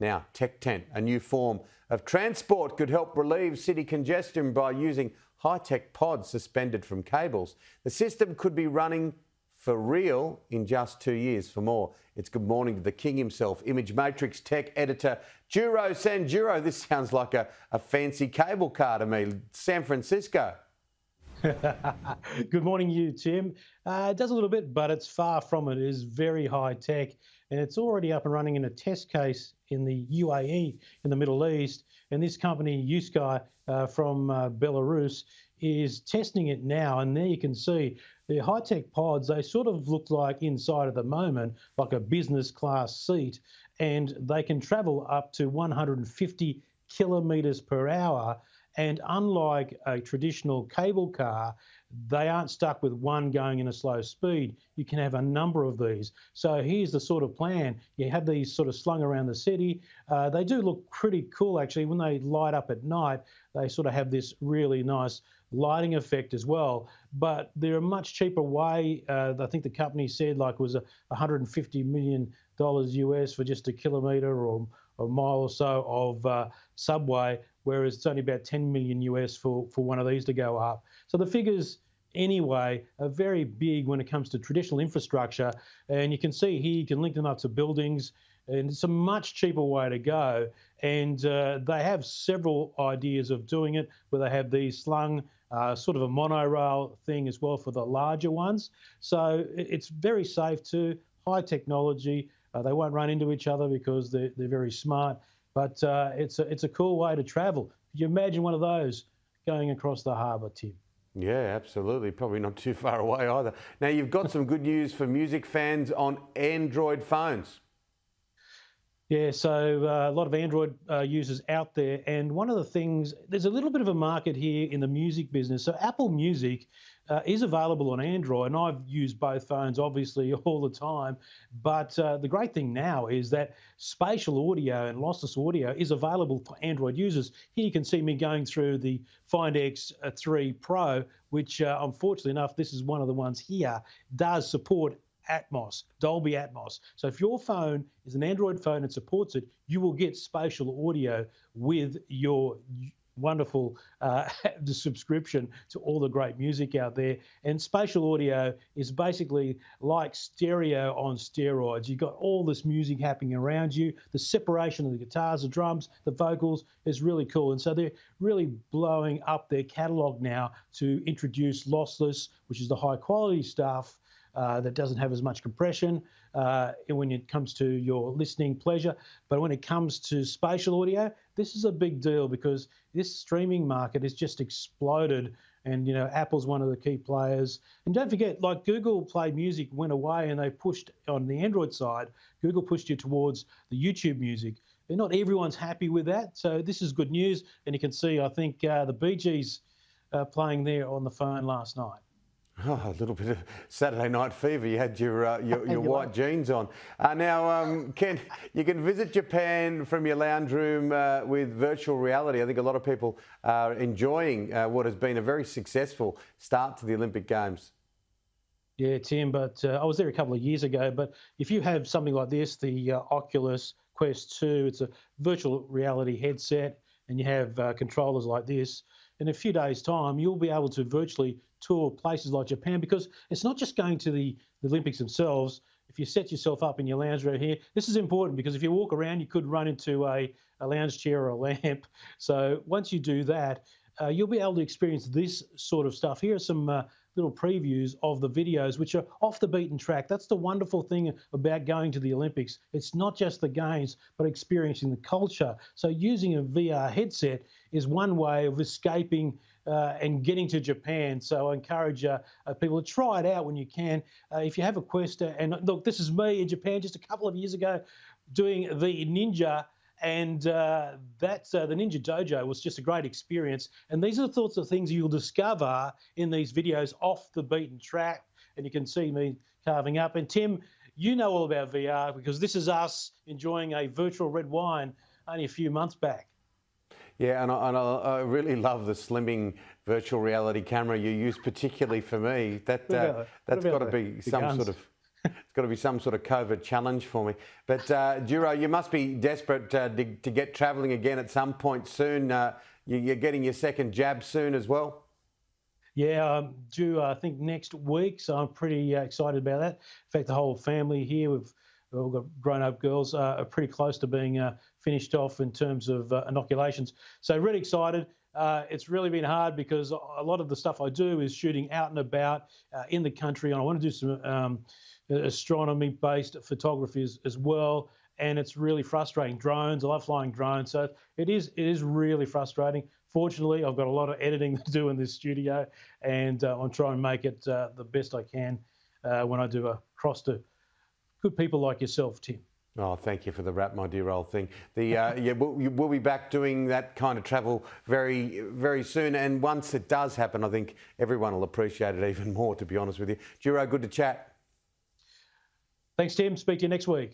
Now, Tech Tent, a new form of transport, could help relieve city congestion by using high tech pods suspended from cables. The system could be running for real in just two years. For more, it's good morning to the king himself, Image Matrix tech editor Juro Sanjuro. This sounds like a, a fancy cable car to me. San Francisco. Good morning, you, Tim. Uh, it does a little bit, but it's far from it. It is very high tech, and it's already up and running in a test case in the UAE, in the Middle East. And this company, uSky, uh, from uh, Belarus, is testing it now. And there you can see the high tech pods, they sort of look like inside at the moment, like a business class seat, and they can travel up to 150 kilometres per hour and unlike a traditional cable car, they aren't stuck with one going in a slow speed. You can have a number of these. So here's the sort of plan. You have these sort of slung around the city. Uh, they do look pretty cool actually. When they light up at night, they sort of have this really nice lighting effect as well. But they're a much cheaper way. Uh, I think the company said like it was a 150 million dollars US for just a kilometre or a mile or so of uh, subway, whereas it's only about 10 million US for, for one of these to go up. So the figures anyway are very big when it comes to traditional infrastructure. And you can see here, you can link them up to buildings and it's a much cheaper way to go. And uh, they have several ideas of doing it where they have these slung uh, sort of a monorail thing as well for the larger ones. So it's very safe too, high technology. Uh, they won't run into each other because they're, they're very smart. But uh, it's, a, it's a cool way to travel. Could you imagine one of those going across the harbour, Tim? Yeah, absolutely. Probably not too far away either. Now, you've got some good news for music fans on Android phones. Yeah, so uh, a lot of Android uh, users out there. And one of the things, there's a little bit of a market here in the music business. So Apple Music uh, is available on Android, and I've used both phones obviously all the time. But uh, the great thing now is that spatial audio and lossless audio is available for Android users. Here you can see me going through the Find X3 uh, Pro, which uh, unfortunately enough, this is one of the ones here, does support Atmos, Dolby Atmos. So if your phone is an Android phone and supports it, you will get spatial audio with your wonderful uh, subscription to all the great music out there. And spatial audio is basically like stereo on steroids. You've got all this music happening around you. The separation of the guitars, the drums, the vocals is really cool. And so they're really blowing up their catalog now to introduce lossless, which is the high quality stuff uh, that doesn't have as much compression uh, when it comes to your listening pleasure. But when it comes to spatial audio, this is a big deal because this streaming market has just exploded. And you know, Apple's one of the key players. And don't forget, like Google Play Music went away, and they pushed on the Android side. Google pushed you towards the YouTube Music. And not everyone's happy with that. So this is good news. And you can see, I think uh, the Gees uh, playing there on the phone last night. Oh, a little bit of Saturday night fever. You had your uh, your, your white jeans on. Uh, now, um, Ken, you can visit Japan from your lounge room uh, with virtual reality. I think a lot of people are enjoying uh, what has been a very successful start to the Olympic Games. Yeah, Tim, but uh, I was there a couple of years ago. But if you have something like this, the uh, Oculus Quest 2, it's a virtual reality headset, and you have controllers like this in a few days' time, you'll be able to virtually tour places like Japan because it's not just going to the, the Olympics themselves. If you set yourself up in your lounge right here, this is important because if you walk around, you could run into a, a lounge chair or a lamp. So once you do that, uh, you'll be able to experience this sort of stuff. Here are some uh, little previews of the videos, which are off the beaten track. That's the wonderful thing about going to the Olympics. It's not just the games, but experiencing the culture. So using a VR headset is one way of escaping uh, and getting to Japan. So I encourage uh, uh, people to try it out when you can. Uh, if you have a quest, uh, and look, this is me in Japan just a couple of years ago doing the Ninja and uh, that's uh, the Ninja Dojo was just a great experience. And these are the sorts of things you'll discover in these videos off the beaten track. And you can see me carving up. And Tim, you know all about VR because this is us enjoying a virtual red wine only a few months back. Yeah, and I, and I really love the slimming virtual reality camera you use, particularly for me. That uh, that's got to be some sort of it's got to be some sort of COVID challenge for me. But uh, Duro, you must be desperate uh, to, to, get travelling again at some point soon. Uh, you're getting your second jab soon as well. Yeah, I'm due, I think, next week. So I'm pretty uh, excited about that. In fact, the whole family here, we've, we've all got grown up girls, uh, are pretty close to being uh, finished off in terms of inoculations. So really excited. Uh, it's really been hard because a lot of the stuff I do is shooting out and about uh, in the country, and I want to do some um, astronomy-based photography as, as well and it's really frustrating. Drones, I love flying drones, so it is it is really frustrating. Fortunately, I've got a lot of editing to do in this studio, and uh, I'm trying to make it uh, the best I can uh, when I do a cross to good people like yourself, Tim. Oh, thank you for the wrap, my dear old thing. The uh, yeah, we'll, we'll, be back doing that kind of travel very, very soon. And once it does happen, I think everyone will appreciate it even more. To be honest with you, Duro, good to chat. Thanks, Tim. Speak to you next week.